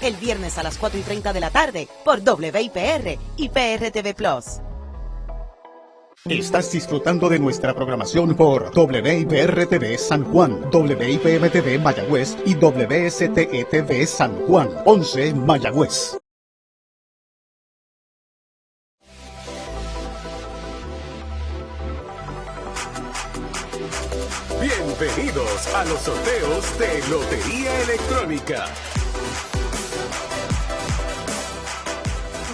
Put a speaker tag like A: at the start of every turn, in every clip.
A: El viernes a las 4 y 30 de la tarde por WIPR y PRTV Plus.
B: Estás disfrutando de nuestra programación por WIPR-TV San Juan, WIPM-TV Mayagüez y WSTE-TV San Juan, 11 Mayagüez.
C: Bienvenidos a los sorteos de Lotería Electrónica.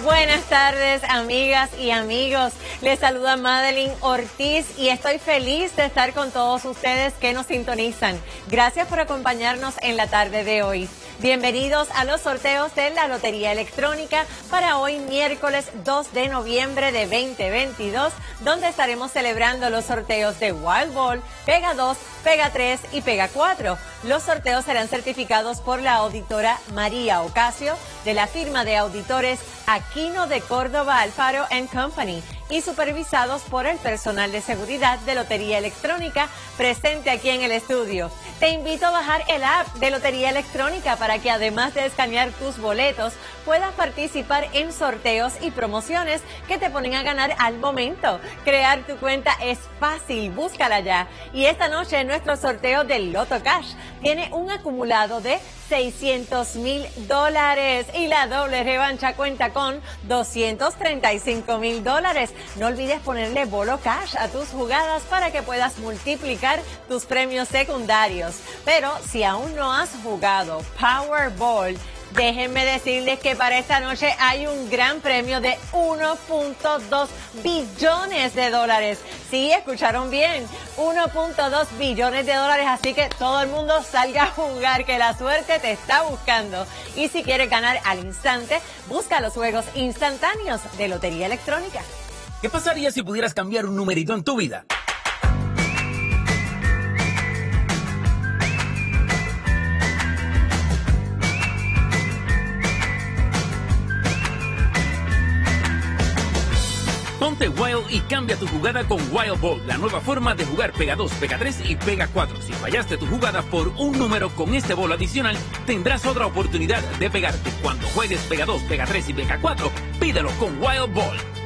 D: Buenas tardes, amigas y amigos. Les saluda Madeline Ortiz y estoy feliz de estar con todos ustedes que nos sintonizan. Gracias por acompañarnos en la tarde de hoy. Bienvenidos a los sorteos de la Lotería Electrónica para hoy miércoles 2 de noviembre de 2022, donde estaremos celebrando los sorteos de Wild Ball, Pega 2, Pega 3 y Pega 4. Los sorteos serán certificados por la auditora María Ocasio de la firma de auditores Aquino de Córdoba Alfaro Company y supervisados por el personal de seguridad de Lotería Electrónica presente aquí en el estudio. Te invito a bajar el app de Lotería Electrónica para que además de escanear tus boletos puedas participar en sorteos y promociones que te ponen a ganar al momento. Crear tu cuenta es fácil, búscala ya. Y esta noche nuestro sorteo del Loto Cash tiene un acumulado de 600 mil dólares y la doble revancha cuenta con 235 mil dólares. No olvides ponerle bolo cash a tus jugadas para que puedas multiplicar tus premios secundarios. Pero si aún no has jugado Powerball, Déjenme decirles que para esta noche hay un gran premio de 1.2 billones de dólares. Sí, escucharon bien, 1.2 billones de dólares, así que todo el mundo salga a jugar, que la suerte te está buscando. Y si quieres ganar al instante, busca los juegos instantáneos de Lotería Electrónica.
E: ¿Qué pasaría si pudieras cambiar un numerito en tu vida? Wild y cambia tu jugada con Wild Ball, la nueva forma de jugar Pega 2, Pega 3 y Pega 4. Si fallaste tu jugada por un número con este bol adicional, tendrás otra oportunidad de pegarte. Cuando juegues Pega 2, Pega 3 y Pega 4, pídelo con Wild Ball.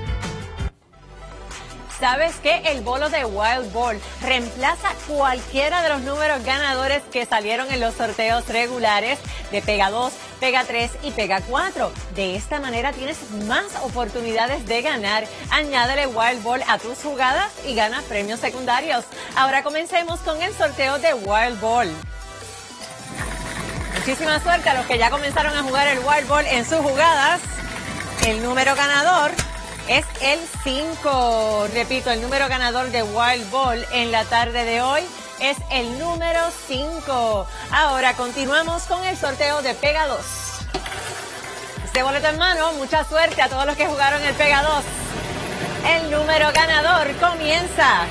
D: ¿Sabes qué? El bolo de Wild Ball reemplaza cualquiera de los números ganadores que salieron en los sorteos regulares de Pega 2, Pega 3 y Pega 4. De esta manera tienes más oportunidades de ganar. Añádele Wild Ball a tus jugadas y gana premios secundarios. Ahora comencemos con el sorteo de Wild Ball. Muchísima suerte a los que ya comenzaron a jugar el Wild Ball en sus jugadas. El número ganador es el 5. Repito, el número ganador de Wild Ball en la tarde de hoy es el número 5. Ahora continuamos con el sorteo de Pega 2. Este boleto en mano, mucha suerte a todos los que jugaron el Pega 2. El número ganador comienza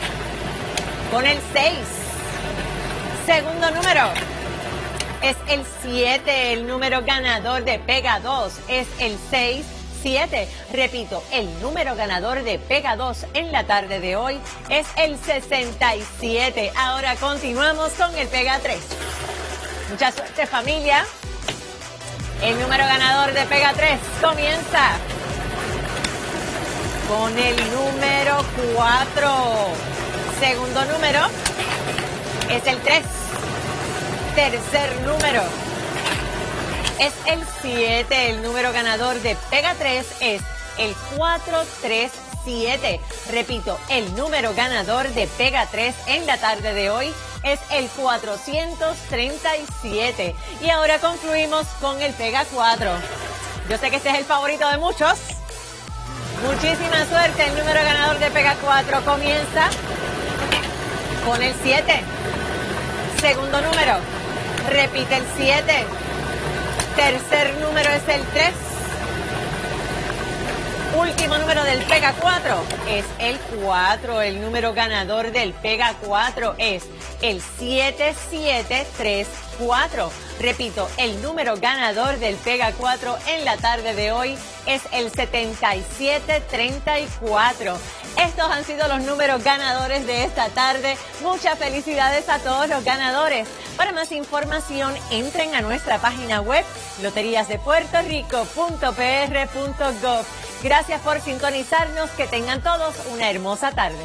D: con el 6. Segundo número es el 7. El número ganador de Pega 2 es el 6. Repito, el número ganador de Pega 2 en la tarde de hoy es el 67. Ahora continuamos con el Pega 3. Mucha suerte familia. El número ganador de Pega 3 comienza con el número 4. Segundo número es el 3. Tercer número es el 7. El número ganador de Pega 3 es el 437. Repito, el número ganador de Pega 3 en la tarde de hoy es el 437. Y ahora concluimos con el Pega 4. Yo sé que este es el favorito de muchos. Muchísima suerte. El número ganador de Pega 4 comienza con el 7. Segundo número. Repite el 7. Tercer número es el 3. Último número del Pega 4 es el 4. El número ganador del Pega 4 es el 7734. Repito, el número ganador del Pega 4 en la tarde de hoy es el 7734. Estos han sido los números ganadores de esta tarde. Muchas felicidades a todos los ganadores. Para más información, entren a nuestra página web loteriasdepuertorico.pr.gov. Gracias por sintonizarnos. Que tengan todos una hermosa tarde.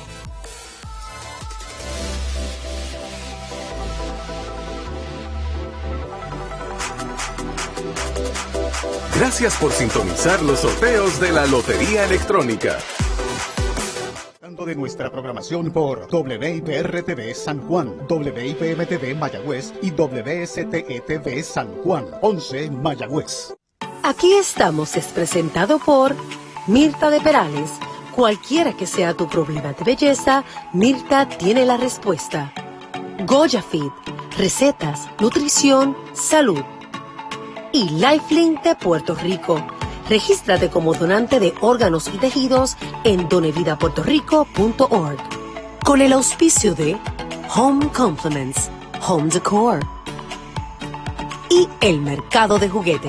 C: Gracias por sintonizar los sorteos de la Lotería Electrónica.
B: De nuestra programación por WIPR-TV San Juan, WIPM-TV Mayagüez y WSTE-TV San Juan, 11 Mayagüez.
F: Aquí estamos es presentado por Mirta de Perales. Cualquiera que sea tu problema de belleza, Mirta tiene la respuesta. Goya Fit, recetas, nutrición, salud. Y Lifelink de Puerto Rico Regístrate como donante de órganos y tejidos en donevidapuertorico.org. Con el auspicio de Home Compliments, Home Decor y el mercado de juguetes.